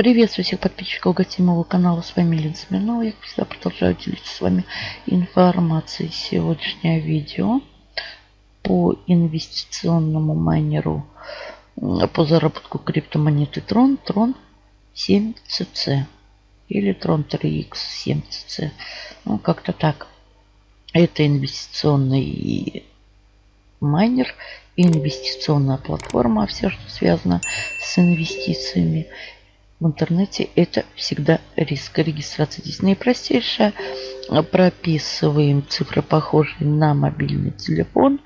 Приветствую всех подписчиков гостиного канала. С вами Лен Смирнова. Я, всегда, продолжаю делиться с вами информацией. Сегодняшнее видео по инвестиционному майнеру по заработку криптомонеты Tron. Tron 7CC или Tron 3X 7CC. Ну, как-то так. Это инвестиционный майнер, инвестиционная платформа, все, что связано с инвестициями в интернете, это всегда риск регистрации. Здесь наипростейшая. Прописываем цифры, похожие на мобильный телефон.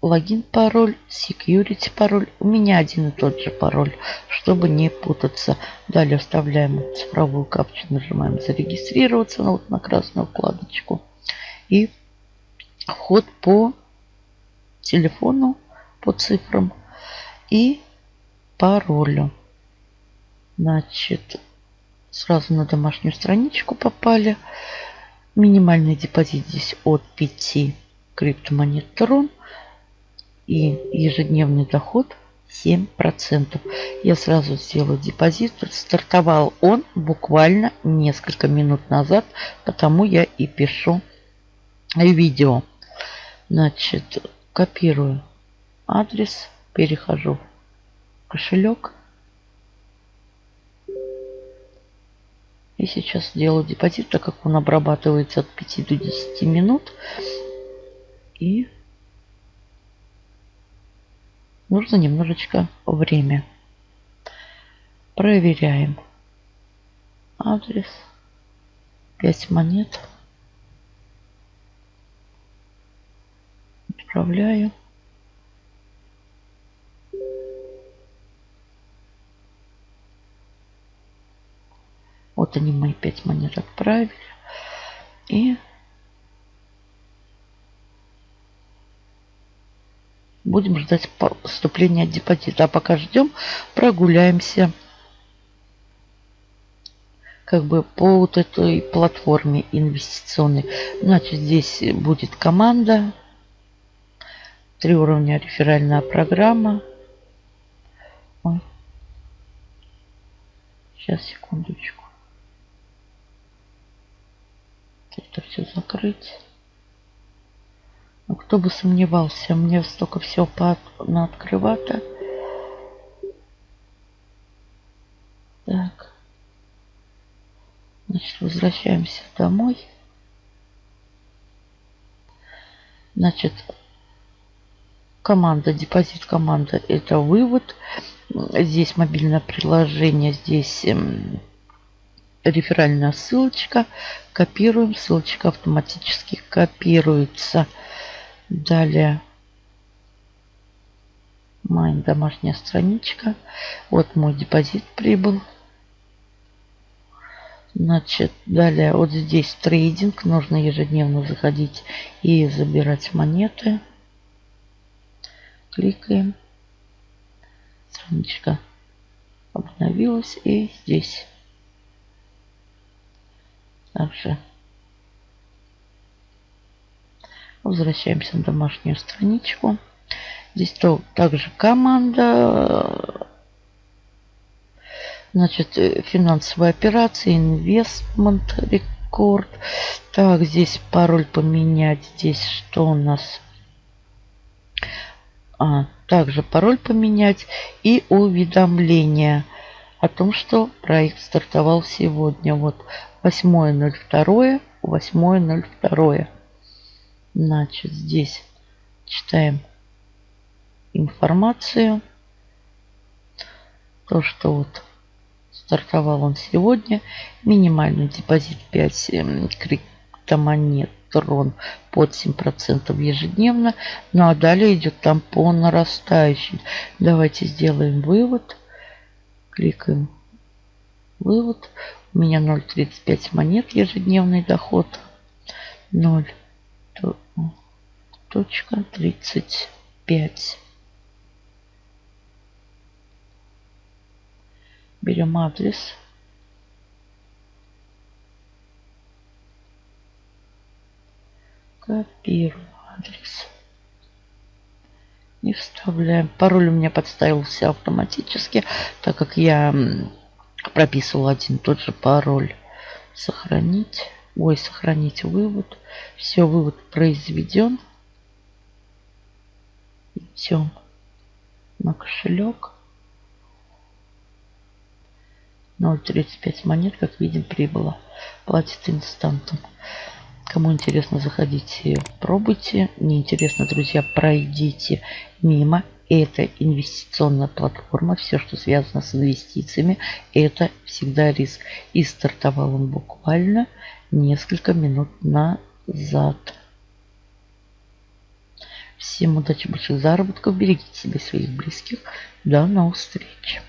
Логин, пароль, security пароль. У меня один и тот же пароль, чтобы не путаться. Далее вставляем цифровую капчу, нажимаем зарегистрироваться на, вот, на красную вкладочку. И вход по телефону, по цифрам и паролю. Значит, сразу на домашнюю страничку попали. Минимальный депозит здесь от 5 криптомонет Трон. И ежедневный доход 7%. Я сразу сделаю депозит. Стартовал он буквально несколько минут назад, потому я и пишу видео. Значит, копирую адрес, перехожу в кошелек. И сейчас делаю депозит, так как он обрабатывается от 5 до 10 минут. И нужно немножечко время. Проверяем. Адрес. 5 монет. Отправляю. Вот они мои 5 монет отправили. И будем ждать поступления депозита. А пока ждем, прогуляемся как бы по вот этой платформе инвестиционной. Значит, здесь будет команда, три уровня реферальная программа. Ой. Сейчас, секундочку. Это все закрыть. Ну, кто бы сомневался, мне столько всего по на открывато. Так. Значит, возвращаемся домой. Значит, команда, депозит команда это вывод. Здесь мобильное приложение, здесь эм, реферальная ссылочка. Копируем. Ссылочка автоматически копируется. Далее. Моя домашняя страничка. Вот мой депозит прибыл. Значит, далее вот здесь трейдинг. Нужно ежедневно заходить и забирать монеты. Кликаем. Страничка обновилась. И здесь также возвращаемся на домашнюю страничку. Здесь то, также команда. Значит, э, финансовые операции, инвестмент, рекорд. Так, здесь пароль поменять. Здесь что у нас? А, также пароль поменять и уведомления о том, что проект стартовал сегодня. Вот 8.02, 8.02. Значит, здесь читаем информацию. То, что вот стартовал он сегодня. Минимальный депозит 5 эм, криптомонет трон под 7% ежедневно. Ну а далее идет там по нарастающей. Давайте сделаем вывод. Кликаем вывод. У меня 0,35 монет ежедневный доход. 0 точка 35. Берем адрес. Копируем. И вставляем. Пароль у меня подставился автоматически, так как я прописывал один тот же пароль. Сохранить. Ой, сохранить вывод. Все, вывод произведен. Идем на кошелек. 0.35 монет, как видим, прибыло. Платит инстантом. Кому интересно, заходите, пробуйте. Не интересно, друзья, пройдите мимо. Это инвестиционная платформа. Все, что связано с инвестициями, это всегда риск. И стартовал он буквально несколько минут назад. Всем удачи, больших заработков. Берегите себя и своих близких. До новых встреч.